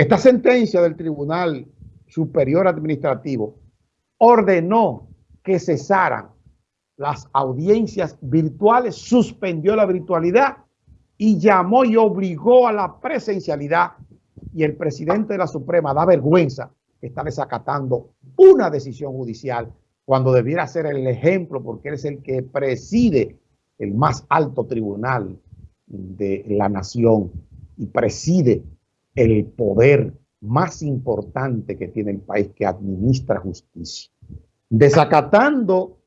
Esta sentencia del Tribunal Superior Administrativo ordenó que cesaran las audiencias virtuales, suspendió la virtualidad y llamó y obligó a la presencialidad. Y el presidente de la Suprema da vergüenza que está desacatando una decisión judicial cuando debiera ser el ejemplo porque él es el que preside el más alto tribunal de la nación y preside el poder más importante que tiene el país que administra justicia. Desacatando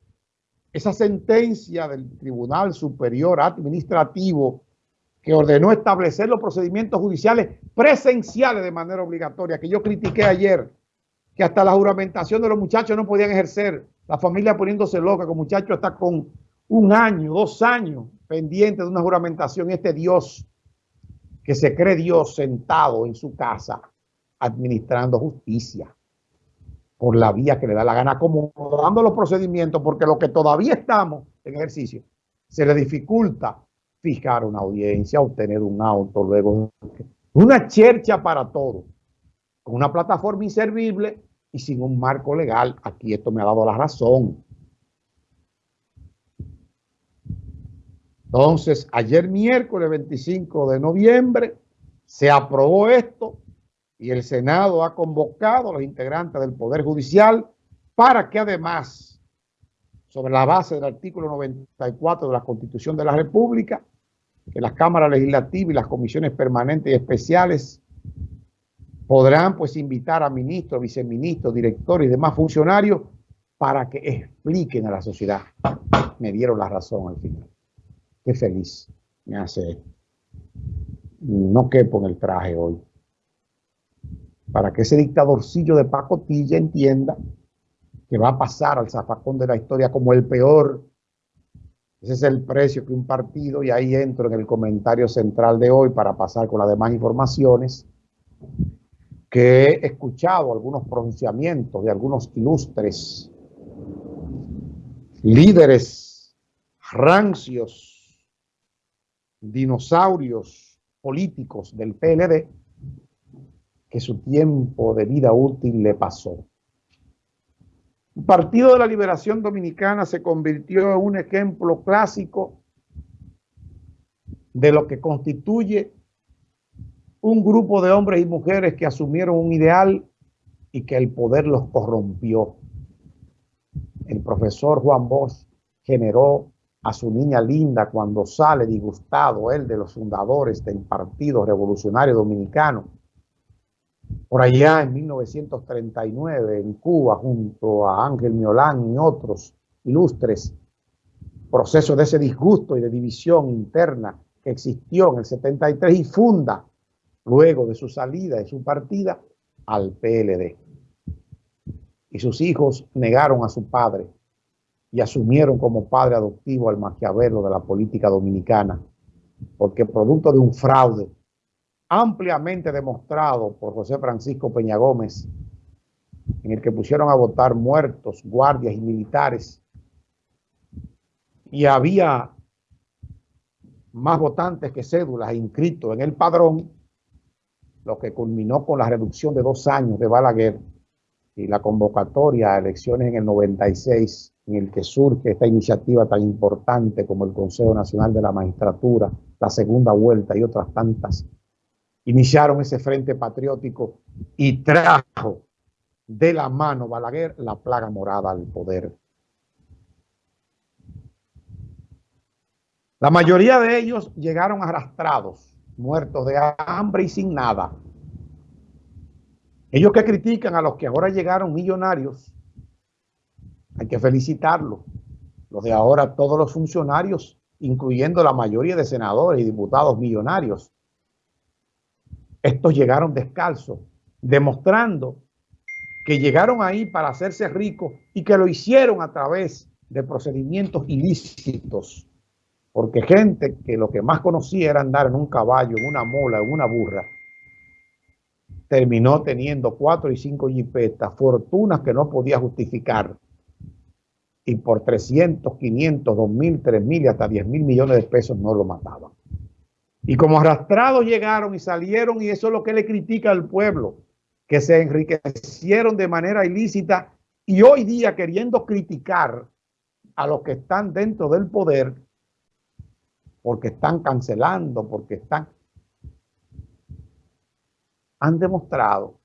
esa sentencia del Tribunal Superior Administrativo que ordenó establecer los procedimientos judiciales presenciales de manera obligatoria, que yo critiqué ayer, que hasta la juramentación de los muchachos no podían ejercer, la familia poniéndose loca, que el muchacho está con un año, dos años pendiente de una juramentación, este Dios que se cree Dios sentado en su casa administrando justicia por la vía que le da la gana, acomodando los procedimientos, porque lo que todavía estamos en ejercicio, se le dificulta fijar una audiencia, obtener un auto, luego una chercha para todo, con una plataforma inservible y sin un marco legal. Aquí esto me ha dado la razón. Entonces, ayer miércoles 25 de noviembre se aprobó esto y el Senado ha convocado a los integrantes del Poder Judicial para que además, sobre la base del artículo 94 de la Constitución de la República, que las cámaras legislativas y las comisiones permanentes y especiales podrán pues invitar a ministros, viceministros, directores y demás funcionarios para que expliquen a la sociedad. Me dieron la razón al final. Qué feliz me hace No quepo en el traje hoy. Para que ese dictadorcillo de pacotilla entienda que va a pasar al zafacón de la historia como el peor. Ese es el precio que un partido, y ahí entro en el comentario central de hoy para pasar con las demás informaciones, que he escuchado algunos pronunciamientos de algunos ilustres líderes rancios dinosaurios políticos del PLD que su tiempo de vida útil le pasó. El Partido de la Liberación Dominicana se convirtió en un ejemplo clásico de lo que constituye un grupo de hombres y mujeres que asumieron un ideal y que el poder los corrompió. El profesor Juan Bosch generó a su niña linda cuando sale disgustado él de los fundadores del Partido Revolucionario Dominicano. Por allá en 1939 en Cuba junto a Ángel Miolán y otros ilustres, proceso de ese disgusto y de división interna que existió en el 73 y funda luego de su salida, de su partida, al PLD. Y sus hijos negaron a su padre y asumieron como padre adoptivo al Maquiavelo de la política dominicana, porque producto de un fraude ampliamente demostrado por José Francisco Peña Gómez, en el que pusieron a votar muertos, guardias y militares, y había más votantes que cédulas inscritos en el padrón, lo que culminó con la reducción de dos años de Balaguer y la convocatoria a elecciones en el 96 en el que surge esta iniciativa tan importante como el Consejo Nacional de la Magistratura, la segunda vuelta y otras tantas, iniciaron ese frente patriótico y trajo de la mano Balaguer la plaga morada al poder. La mayoría de ellos llegaron arrastrados, muertos de hambre y sin nada. Ellos que critican a los que ahora llegaron millonarios, hay que felicitarlo. Los de ahora, todos los funcionarios, incluyendo la mayoría de senadores y diputados millonarios, estos llegaron descalzos, demostrando que llegaron ahí para hacerse ricos y que lo hicieron a través de procedimientos ilícitos. Porque gente que lo que más conocía era andar en un caballo, en una mola, en una burra, terminó teniendo cuatro y cinco jipetas, fortunas que no podía justificar y por 300, 500, 2 mil, 3 mil y hasta 10 mil millones de pesos no lo mataban. Y como arrastrados llegaron y salieron, y eso es lo que le critica al pueblo, que se enriquecieron de manera ilícita y hoy día queriendo criticar a los que están dentro del poder, porque están cancelando, porque están... Han demostrado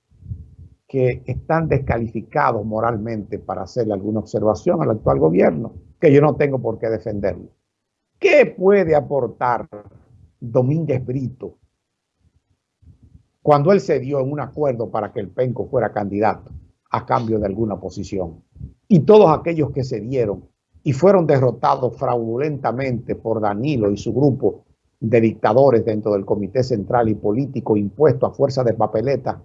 que están descalificados moralmente para hacerle alguna observación al actual gobierno, que yo no tengo por qué defenderlo. ¿Qué puede aportar Domínguez Brito cuando él se dio en un acuerdo para que el Penco fuera candidato a cambio de alguna posición? Y todos aquellos que se dieron y fueron derrotados fraudulentamente por Danilo y su grupo de dictadores dentro del Comité Central y Político impuesto a fuerza de papeleta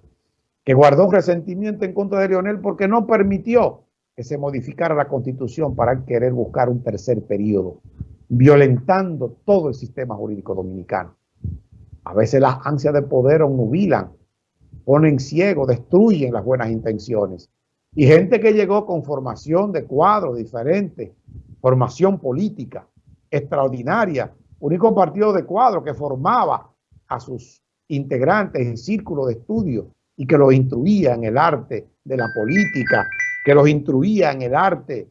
que guardó un resentimiento en contra de Lionel porque no permitió que se modificara la constitución para querer buscar un tercer periodo, violentando todo el sistema jurídico dominicano. A veces las ansias de poder obnubilan, ponen ciego, destruyen las buenas intenciones. Y gente que llegó con formación de cuadros diferentes, formación política extraordinaria, único partido de cuadro que formaba a sus integrantes en círculo de estudio y que los instruía en el arte de la política, que los instruía en el arte